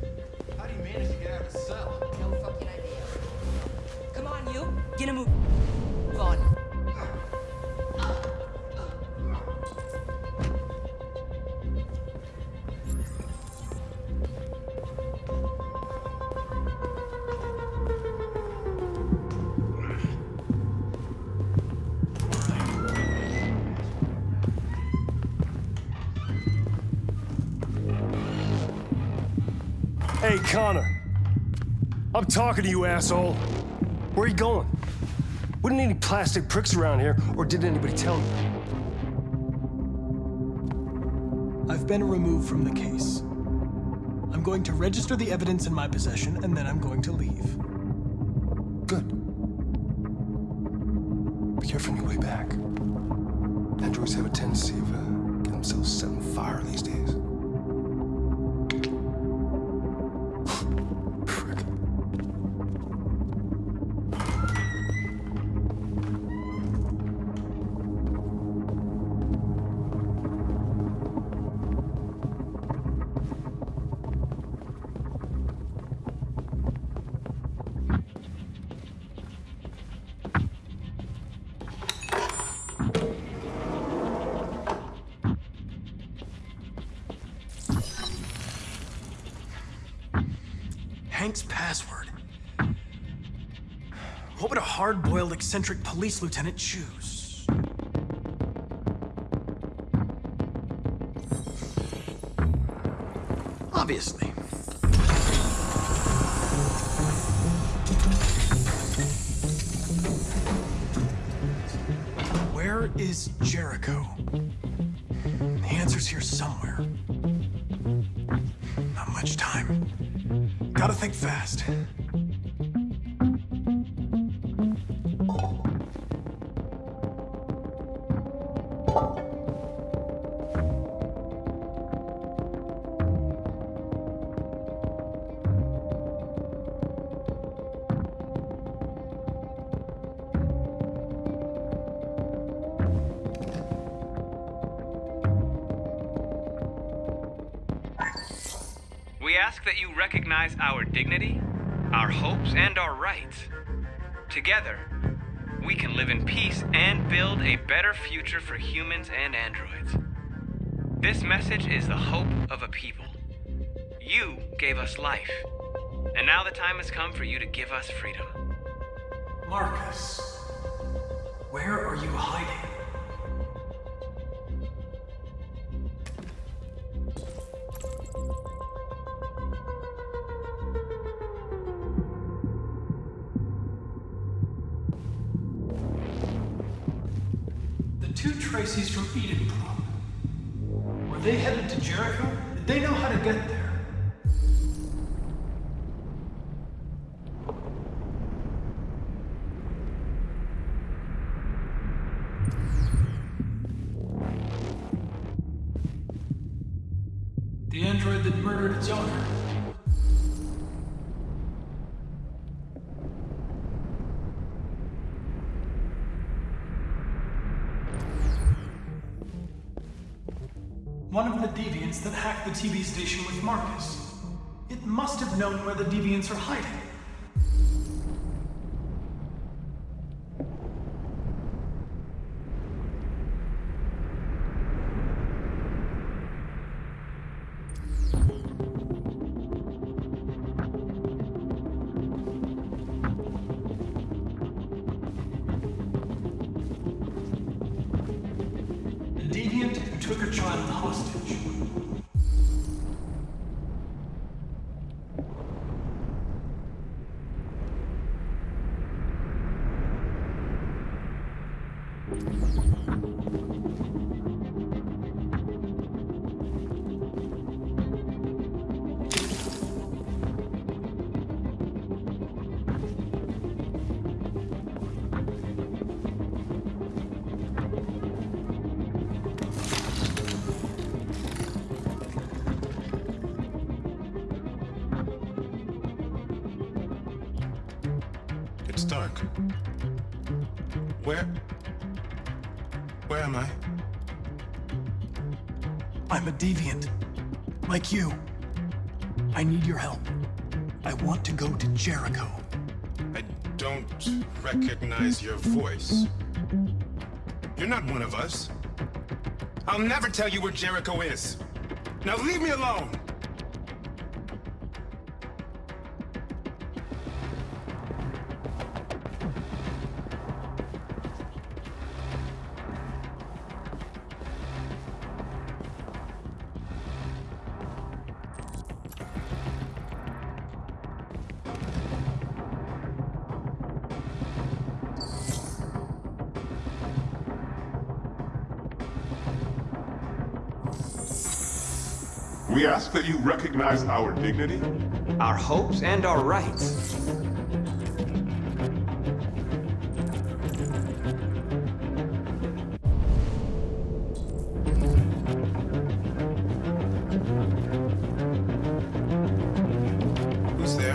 Connor. I'm talking to you, asshole. Where are you going? Wouldn't any plastic pricks around here, or did anybody tell you?
I've been removed from the case. I'm going to register the evidence in my possession, and then I'm going to leave. Eccentric police lieutenant choose? Obviously. Where is Jericho? The answer's here somewhere. Not much time. Gotta think fast.
Together, we can live in peace and build a better future for humans and androids. This message is the hope of a people. You gave us life, and now the time has come for you to give us freedom.
Marcus, where are you hiding? The TV station with Marcus. It must have known where the deviants are hiding.
Where? Where am I?
I'm a deviant. Like you. I need your help. I want to go to Jericho.
I don't recognize your voice. You're not one of us. I'll never tell you where Jericho is. Now leave me alone!
That you recognize our dignity,
our hopes, and our rights.
Who's there?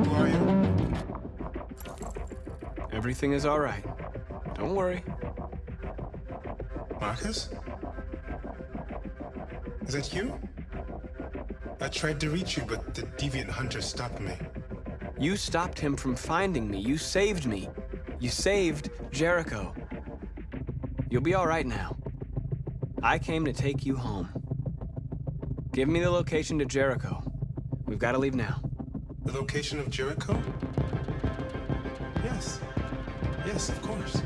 Who are you?
Everything is all right. Don't worry.
Marcus? Is that you? I tried to reach you, but the deviant hunter stopped me.
You stopped him from finding me. You saved me. You saved Jericho. You'll be all right now. I came to take you home. Give me the location to Jericho. We've got to leave now.
The location of Jericho? Yes. Yes, of course.